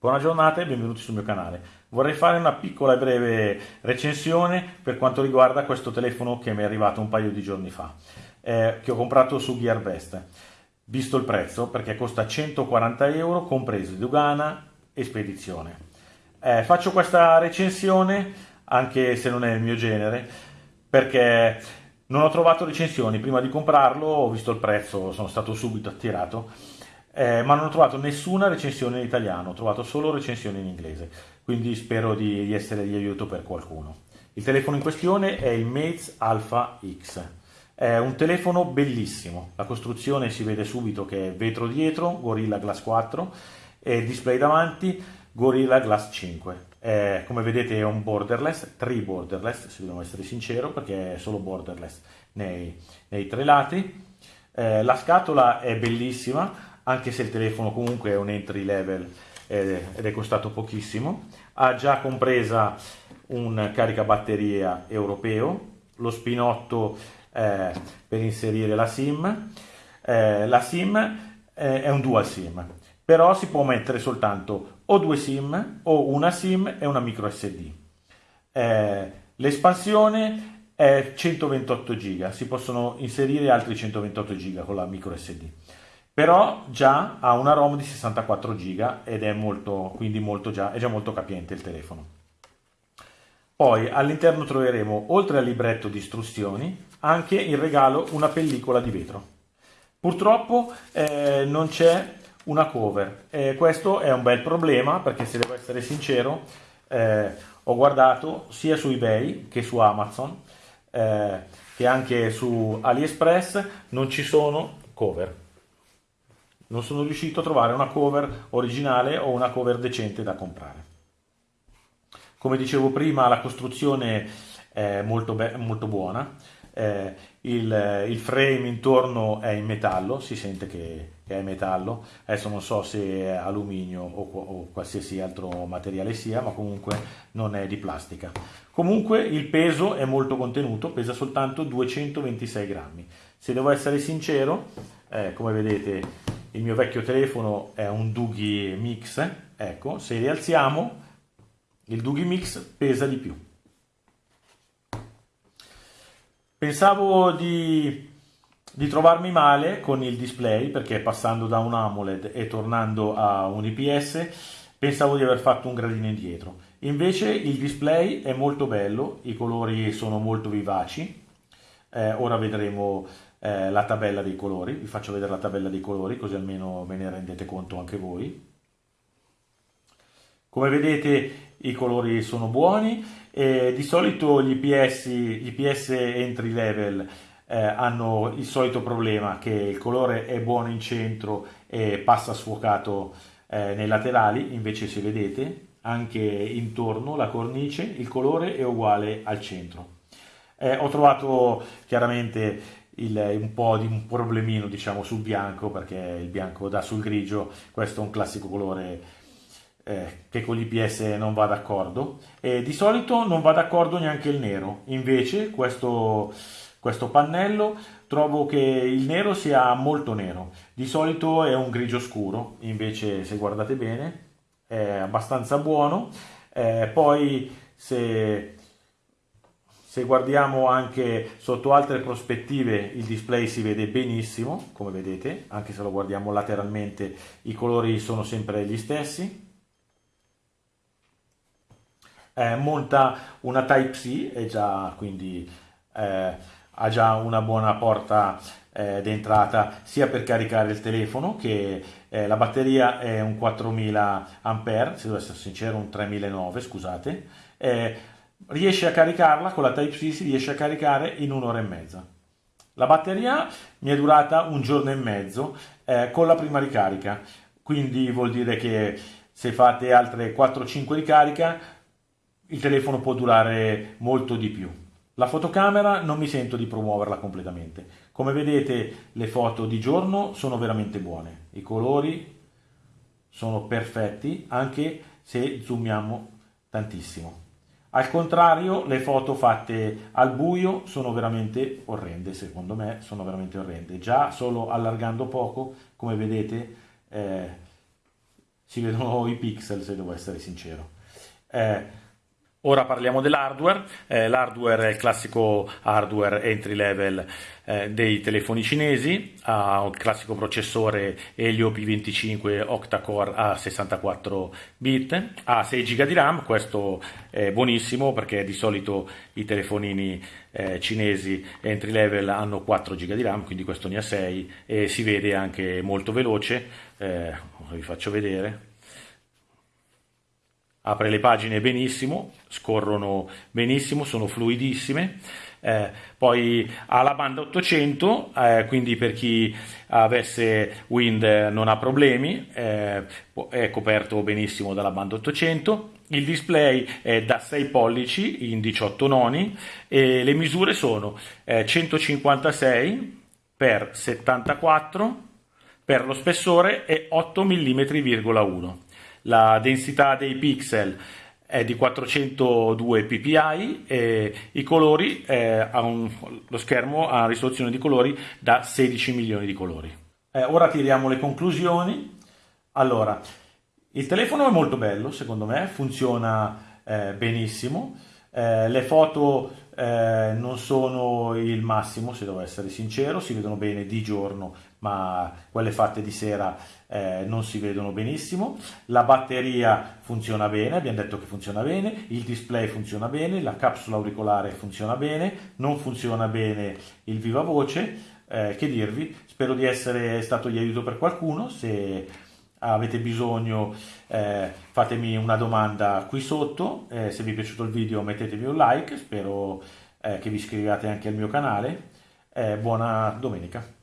Buona giornata e benvenuti sul mio canale. Vorrei fare una piccola e breve recensione per quanto riguarda questo telefono che mi è arrivato un paio di giorni fa, eh, che ho comprato su Gearbest, visto il prezzo perché costa 140 euro compreso dogana e spedizione. Eh, faccio questa recensione anche se non è il mio genere perché non ho trovato recensioni prima di comprarlo, ho visto il prezzo, sono stato subito attirato eh, ma non ho trovato nessuna recensione in italiano, ho trovato solo recensioni in inglese, quindi spero di, di essere di aiuto per qualcuno. Il telefono in questione è il Mates Alpha X. È un telefono bellissimo, la costruzione si vede subito che è vetro dietro, Gorilla Glass 4 e display davanti, Gorilla Glass 5. Eh, come vedete è un borderless, tri borderless se dobbiamo essere sincero perché è solo borderless nei, nei tre lati. Eh, la scatola è bellissima, anche se il telefono comunque è un entry level ed è costato pochissimo. Ha già compresa un caricabatteria europeo, lo spinotto eh, per inserire la SIM. Eh, la SIM eh, è un dual SIM, però si può mettere soltanto o due SIM o una SIM e una micro SD. Eh, l'espansione è 128 GB, si possono inserire altri 128 GB con la micro SD però già ha una ROM di 64 GB ed è molto, molto già, è già molto capiente il telefono. Poi all'interno troveremo, oltre al libretto di istruzioni, anche in regalo una pellicola di vetro. Purtroppo eh, non c'è una cover e questo è un bel problema perché se devo essere sincero eh, ho guardato sia su eBay che su Amazon eh, che anche su AliExpress non ci sono cover non sono riuscito a trovare una cover originale o una cover decente da comprare. Come dicevo prima, la costruzione è molto, molto buona, eh, il, il, frame intorno è in metallo, si sente che, che, è metallo, adesso non so se è alluminio o, o, qualsiasi altro materiale sia, ma comunque non è di plastica. Comunque il peso è molto contenuto, pesa soltanto 226 grammi. Se devo essere sincero, eh, come vedete il mio vecchio telefono è un Dughi Mix, ecco, se rialziamo il Dughi Mix pesa di più. Pensavo di, di trovarmi male con il display perché passando da un AMOLED e tornando a un IPS pensavo di aver fatto un gradino indietro. Invece il display è molto bello, i colori sono molto vivaci, eh, ora vedremo eh, la tabella dei colori, vi faccio vedere la tabella dei colori così almeno ve ne rendete conto anche voi. Come vedete i colori sono buoni e di solito gli IPS, gli IPS entry level eh, hanno il solito problema che il colore è buono in centro e passa sfuocato eh, nei laterali, invece se vedete anche intorno la cornice il colore è uguale al centro. Eh, ho trovato chiaramente il, un po' di un problemino diciamo sul bianco perché il bianco dà sul grigio questo è un classico colore eh, che con l'IPS non va d'accordo. E di solito non va d'accordo neanche il nero. Invece questo, questo pannello trovo che il nero sia molto nero. Di solito è un grigio scuro invece se guardate bene è abbastanza buono. Eh, poi se se guardiamo anche sotto altre prospettive il display si vede benissimo, come vedete, anche se lo guardiamo lateralmente i colori sono sempre gli stessi. Eh, monta una Type-C già quindi eh, ha già una buona porta eh, d'entrata sia per caricare il telefono che eh, la batteria è un 4000 Ah, se devo essere sincero un 3009 scusate eh, riesce a caricarla, con la Type-C si riesce a caricare in un'ora e mezza. La batteria mi è durata un giorno e mezzo eh, con la prima ricarica, quindi vuol dire che se fate altre 4-5 ricariche il telefono può durare molto di più. La fotocamera non mi sento di promuoverla completamente. Come vedete le foto di giorno sono veramente buone, i colori sono perfetti anche se zoomiamo tantissimo. Al contrario, le foto fatte al buio sono veramente orrende, secondo me sono veramente orrende. Già solo allargando poco, come vedete, eh, si vedono i pixel se devo essere sincero. Eh, Ora parliamo dell'hardware, eh, l'hardware è il classico hardware entry level eh, dei telefoni cinesi, ha un classico processore Helio P25 octa-core a 64 bit, ha 6 GB di RAM, questo è buonissimo perché di solito i telefonini eh, cinesi entry level hanno 4 GB di RAM, quindi questo ne ha 6 e si vede anche molto veloce, eh, vi faccio vedere apre le pagine benissimo, scorrono benissimo, sono fluidissime. Eh, poi ha la banda 800, eh, quindi per chi avesse Wind non ha problemi, eh, è coperto benissimo dalla banda 800. Il display è da 6 pollici in 18 noni e le misure sono 156 x 74 per lo spessore e 8 mm,1 la densità dei pixel è di 402 ppi e i colori, eh, un, lo schermo ha una risoluzione di colori da 16 milioni di colori. Eh, ora tiriamo le conclusioni. Allora, il telefono è molto bello, secondo me, funziona eh, benissimo. Eh, le foto eh, non sono il massimo, se devo essere sincero, si vedono bene di giorno, ma quelle fatte di sera eh, non si vedono benissimo. La batteria funziona bene, abbiamo detto che funziona bene, il display funziona bene, la capsula auricolare funziona bene, non funziona bene il viva voce. Eh, che dirvi, spero di essere stato di aiuto per qualcuno, se avete bisogno eh, fatemi una domanda qui sotto, eh, se vi è piaciuto il video mettetemi un like, spero eh, che vi iscriviate anche al mio canale, eh, buona domenica.